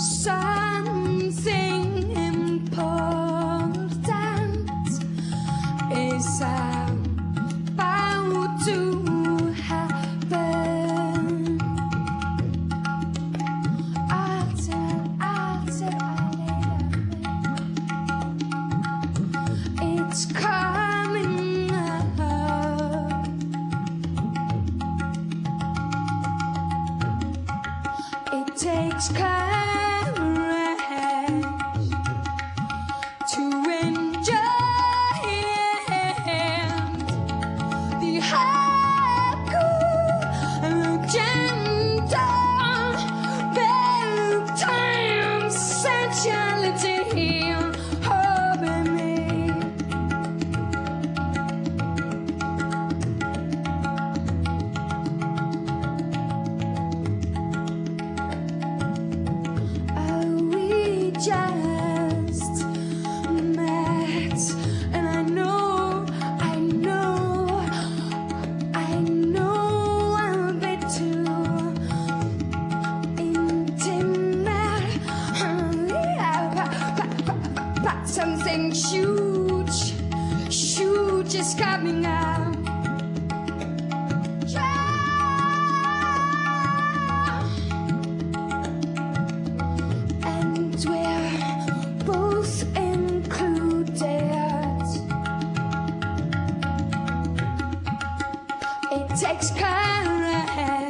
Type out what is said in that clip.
something important is about to happen. It's coming up. It takes courage. Something huge, huge is coming. It takes courage